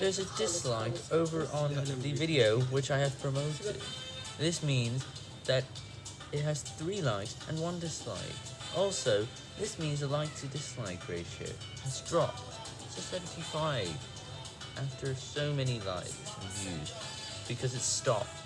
there's a dislike over on the video which I have promoted. This means that it has 3 likes and 1 dislike. Also, this means the like to dislike ratio has dropped to 75 after so many likes and views because it stopped.